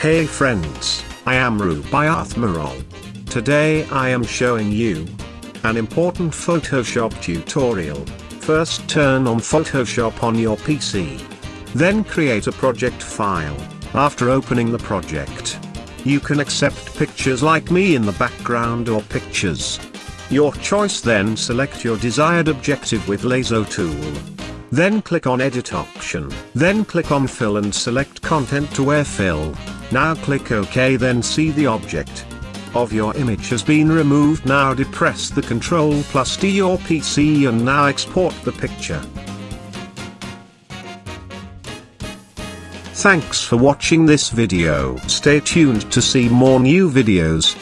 Hey friends, I am Rubaiyat Maral. Today I am showing you an important Photoshop tutorial. First turn on Photoshop on your PC. Then create a project file. After opening the project, you can accept pictures like me in the background or pictures. Your choice then select your desired objective with lasso tool. Then click on edit option. Then click on fill and select content-aware fill. Now click OK then see the object of your image has been removed now depress the Ctrl plus D your PC and now export the picture. Thanks for watching this video. Stay tuned to see more new videos.